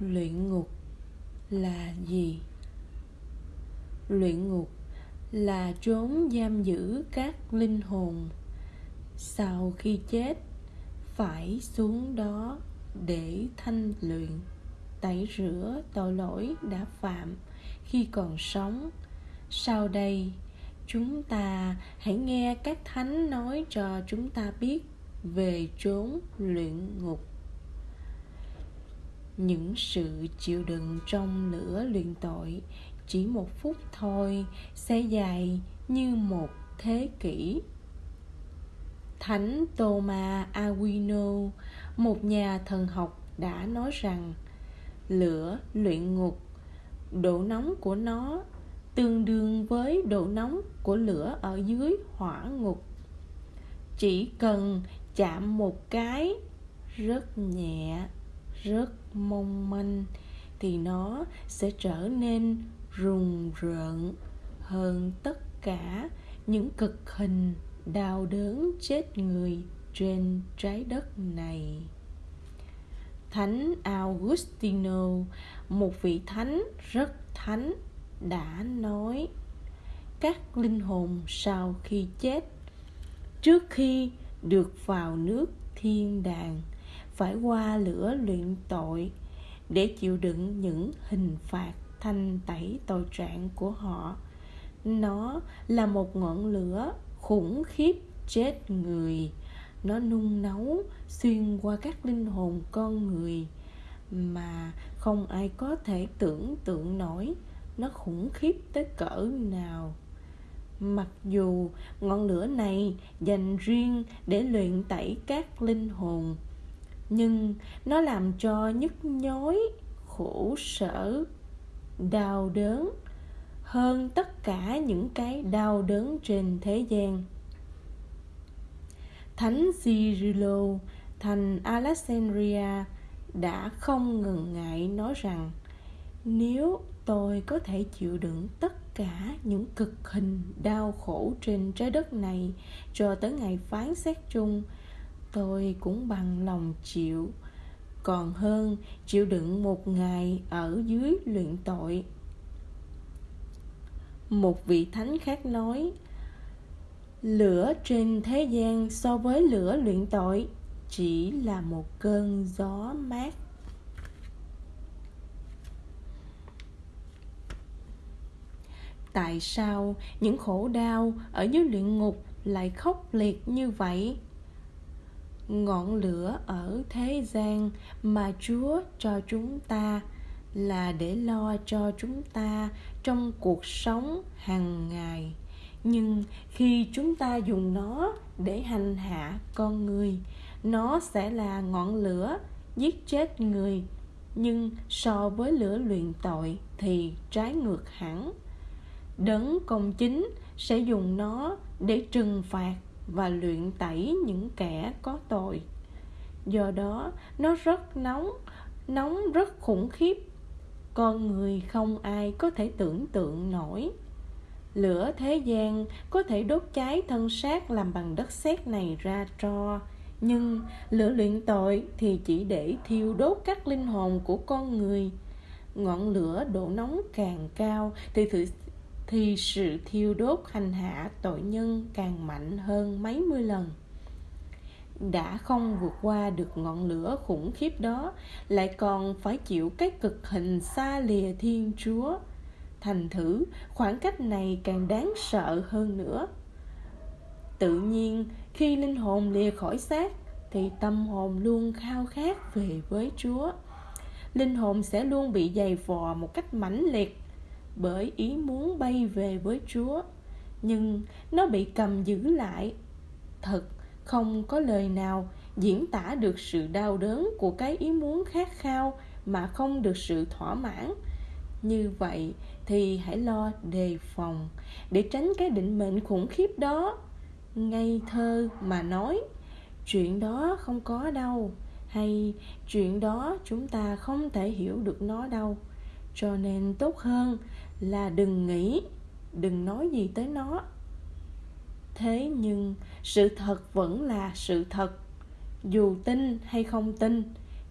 luyện ngục là gì? Luyện ngục là trốn giam giữ các linh hồn. Sau khi chết, phải xuống đó để thanh luyện. Tẩy rửa tội lỗi đã phạm. Khi còn sống, sau đây, chúng ta hãy nghe các thánh nói cho chúng ta biết về chốn luyện ngục những sự chịu đựng trong lửa luyện tội chỉ một phút thôi sẽ dài như một thế kỷ. Thánh Thomas Aquino, một nhà thần học, đã nói rằng lửa luyện ngục, độ nóng của nó tương đương với độ nóng của lửa ở dưới hỏa ngục. Chỉ cần chạm một cái, rất nhẹ rất mong manh, thì nó sẽ trở nên rùng rợn hơn tất cả những cực hình đau đớn chết người trên trái đất này. Thánh augustino, một vị thánh rất thánh, đã nói, các linh hồn sau khi chết, trước khi được vào nước thiên đàng phải qua lửa luyện tội để chịu đựng những hình phạt thanh tẩy tội trạng của họ. Nó là một ngọn lửa khủng khiếp chết người. Nó nung nấu, xuyên qua các linh hồn con người mà không ai có thể tưởng tượng nổi. Nó khủng khiếp tới cỡ nào. Mặc dù ngọn lửa này dành riêng để luyện tẩy các linh hồn nhưng nó làm cho nhức nhối, khổ sở, đau đớn hơn tất cả những cái đau đớn trên thế gian. Thánh Cyrilo, thành Alexandria đã không ngần ngại nói rằng, nếu tôi có thể chịu đựng tất cả những cực hình đau khổ trên trái đất này cho tới ngày phán xét chung tôi cũng bằng lòng chịu. Còn hơn, chịu đựng một ngày ở dưới luyện tội. Một vị thánh khác nói, lửa trên thế gian so với lửa luyện tội chỉ là một cơn gió mát. Tại sao những khổ đau ở dưới luyện ngục lại khốc liệt như vậy? Ngọn lửa ở thế gian mà chúa cho chúng ta là để lo cho chúng ta trong cuộc sống hàng ngày. Nhưng khi chúng ta dùng nó để hành hạ con người, nó sẽ là ngọn lửa giết chết người. Nhưng so với lửa luyện tội thì trái ngược hẳn. Đấng công chính sẽ dùng nó để trừng phạt và luyện tẩy những kẻ có tội. Do đó, nó rất nóng nóng rất khủng khiếp. Con người không ai có thể tưởng tượng nổi. Lửa thế gian có thể đốt cháy thân xác làm bằng đất sét này ra tro nhưng lửa luyện tội thì chỉ để thiêu đốt các linh hồn của con người. Ngọn lửa độ nóng càng cao thì thử thì sự thiêu đốt hành hạ tội nhân càng mạnh hơn mấy mươi lần. Đã không vượt qua được ngọn lửa khủng khiếp đó, lại còn phải chịu cái cực hình xa lìa thiên chúa. Thành thử, khoảng cách này càng đáng sợ hơn nữa. Tự nhiên, khi linh hồn lìa khỏi xác, thì tâm hồn luôn khao khát về với chúa. Linh hồn sẽ luôn bị dày vò một cách mãnh liệt bởi ý muốn bay về với chúa, nhưng nó bị cầm giữ lại. Thật, không có lời nào diễn tả được sự đau đớn của cái ý muốn khát khao mà không được sự thỏa mãn. Như vậy thì hãy lo đề phòng để tránh cái định mệnh khủng khiếp đó. Ngây thơ mà nói, chuyện đó không có đâu, hay chuyện đó chúng ta không thể hiểu được nó đâu. Cho nên tốt hơn là đừng nghĩ, đừng nói gì tới nó. Thế nhưng sự thật vẫn là sự thật. Dù tin hay không tin,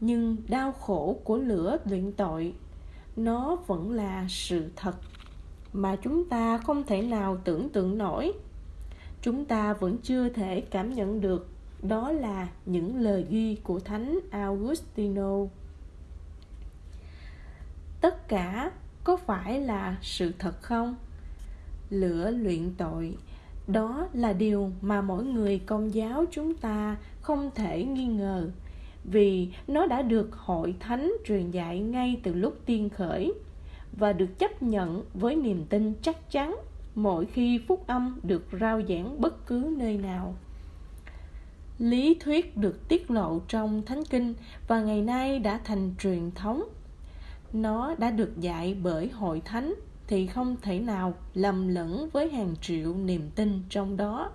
nhưng đau khổ của lửa luyện tội, nó vẫn là sự thật mà chúng ta không thể nào tưởng tượng nổi. Chúng ta vẫn chưa thể cảm nhận được, đó là những lời ghi của thánh augustino. Tất cả có phải là sự thật không? Lửa luyện tội, đó là điều mà mỗi người công giáo chúng ta không thể nghi ngờ, vì nó đã được hội thánh truyền dạy ngay từ lúc tiên khởi và được chấp nhận với niềm tin chắc chắn mỗi khi phúc âm được rao giảng bất cứ nơi nào. Lý thuyết được tiết lộ trong thánh kinh và ngày nay đã thành truyền thống nó đã được dạy bởi hội thánh thì không thể nào lầm lẫn với hàng triệu niềm tin trong đó.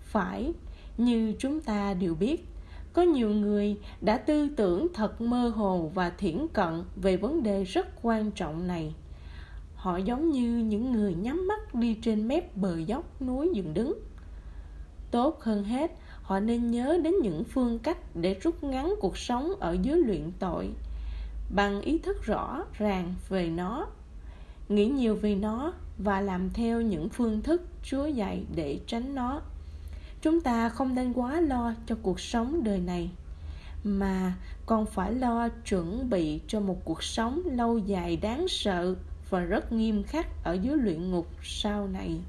Phải, như chúng ta đều biết, có nhiều người đã tư tưởng thật mơ hồ và thiển cận về vấn đề rất quan trọng này. Họ giống như những người nhắm mắt đi trên mép bờ dốc núi dựng đứng. Tốt hơn hết, họ nên nhớ đến những phương cách để rút ngắn cuộc sống ở dưới luyện tội bằng ý thức rõ ràng về nó, nghĩ nhiều về nó và làm theo những phương thức chúa dạy để tránh nó. Chúng ta không nên quá lo cho cuộc sống đời này, mà còn phải lo chuẩn bị cho một cuộc sống lâu dài đáng sợ và rất nghiêm khắc ở dưới luyện ngục sau này.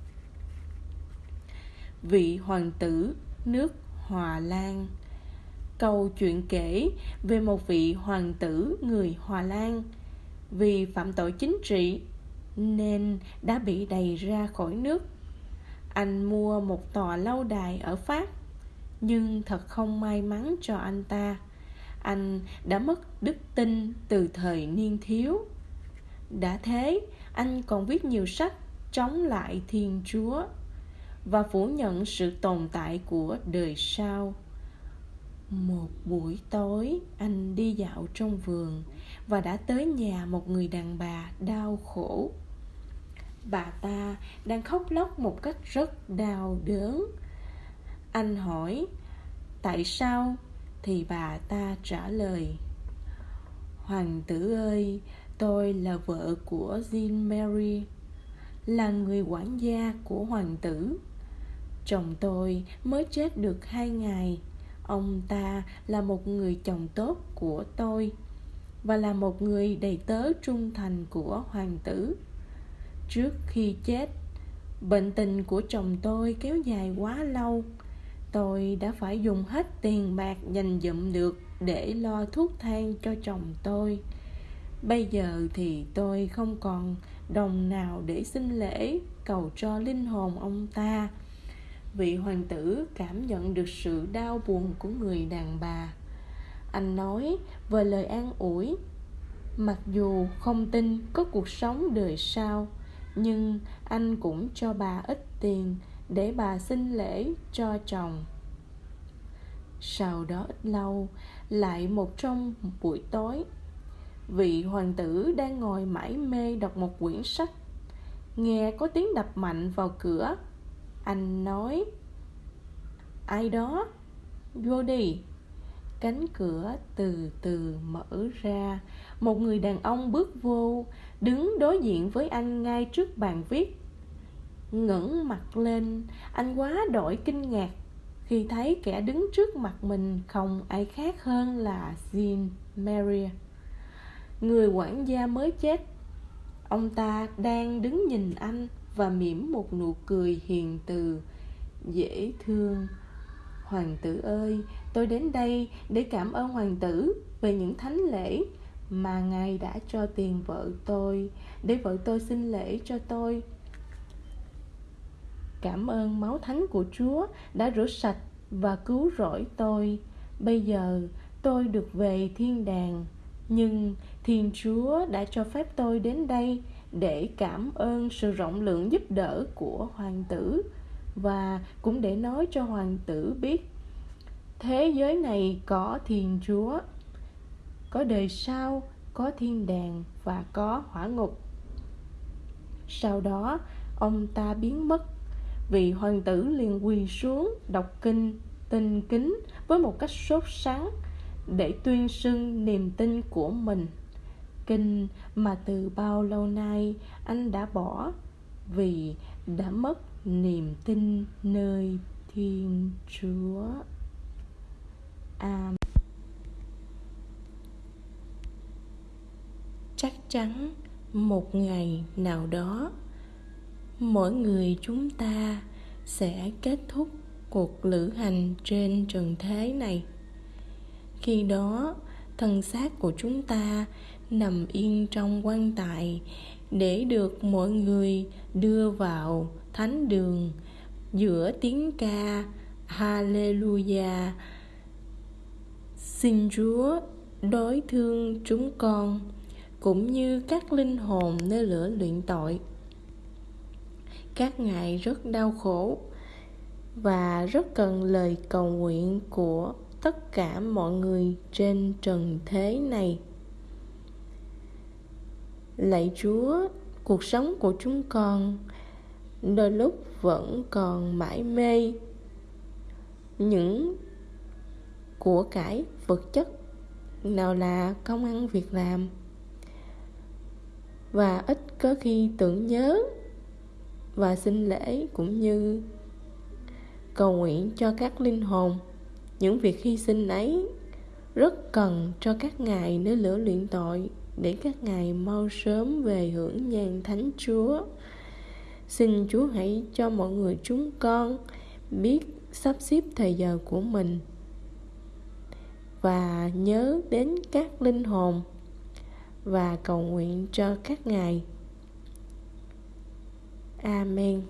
Vị hoàng tử nước hòa lan câu chuyện kể về một vị hoàng tử người hòa lan. Vì phạm tội chính trị nên đã bị đày ra khỏi nước. Anh mua một tòa lâu đài ở pháp, nhưng thật không may mắn cho anh ta. Anh đã mất đức tin từ thời niên thiếu. Đã thế, anh còn viết nhiều sách chống lại thiên chúa và phủ nhận sự tồn tại của đời sau một buổi tối, anh đi dạo trong vườn và đã tới nhà một người đàn bà đau khổ. Bà ta đang khóc lóc một cách rất đau đớn. Anh hỏi, tại sao? Thì bà ta trả lời, hoàng tử ơi, tôi là vợ của jean mary là người quản gia của hoàng tử. Chồng tôi mới chết được hai ngày ông ta là một người chồng tốt của tôi và là một người đầy tớ trung thành của hoàng tử. Trước khi chết, bệnh tình của chồng tôi kéo dài quá lâu. Tôi đã phải dùng hết tiền bạc dành dụm được để lo thuốc thang cho chồng tôi. Bây giờ thì tôi không còn đồng nào để xin lễ cầu cho linh hồn ông ta vị hoàng tử cảm nhận được sự đau buồn của người đàn bà. Anh nói về lời an ủi. Mặc dù không tin có cuộc sống đời sau, nhưng anh cũng cho bà ít tiền để bà xin lễ cho chồng. Sau đó ít lâu, lại một trong buổi tối, vị hoàng tử đang ngồi mải mê đọc một quyển sách. Nghe có tiếng đập mạnh vào cửa anh nói, ai đó? Vô đi. Cánh cửa từ từ mở ra. Một người đàn ông bước vô, đứng đối diện với anh ngay trước bàn viết. Ngẩng mặt lên, anh quá đổi kinh ngạc khi thấy kẻ đứng trước mặt mình không ai khác hơn là Jean Maria người quản gia mới chết. Ông ta đang đứng nhìn anh và mỉm một nụ cười hiền từ. Dễ thương. Hoàng tử ơi, tôi đến đây để cảm ơn hoàng tử về những thánh lễ mà ngài đã cho tiền vợ tôi. Để vợ tôi xin lễ cho tôi. Cảm ơn máu thánh của chúa đã rửa sạch và cứu rỗi tôi. Bây giờ tôi được về thiên đàng, nhưng thiên chúa đã cho phép tôi đến đây để cảm ơn sự rộng lượng giúp đỡ của hoàng tử và cũng để nói cho hoàng tử biết, thế giới này có thiên chúa, có đời sau, có thiên đàng và có hỏa ngục. Sau đó, ông ta biến mất vị hoàng tử liền quỳ xuống đọc kinh tinh kính với một cách sốt sắng để tuyên xưng niềm tin của mình kinh mà từ bao lâu nay anh đã bỏ vì đã mất niềm tin nơi thiên chúa. Amen. Chắc chắn một ngày nào đó, mỗi người chúng ta sẽ kết thúc cuộc lữ hành trên trần thế này. Khi đó, thân xác của chúng ta nằm yên trong quan tài, để được mọi người đưa vào thánh đường. Giữa tiếng ca, Hallelujah. Xin Chúa đối thương chúng con, cũng như các linh hồn nơi lửa luyện tội. Các ngài rất đau khổ và rất cần lời cầu nguyện của tất cả mọi người trên trần thế này lạy chúa, cuộc sống của chúng con đôi lúc vẫn còn mãi mê những của cải vật chất nào là công ăn việc làm. Và ít có khi tưởng nhớ và xin lễ cũng như cầu nguyện cho các linh hồn. Những việc hy sinh ấy rất cần cho các ngài nơi lửa luyện tội để các ngài mau sớm về hưởng nhàn thánh chúa. Xin chúa hãy cho mọi người chúng con biết sắp xếp thời giờ của mình và nhớ đến các linh hồn và cầu nguyện cho các ngài. Amen.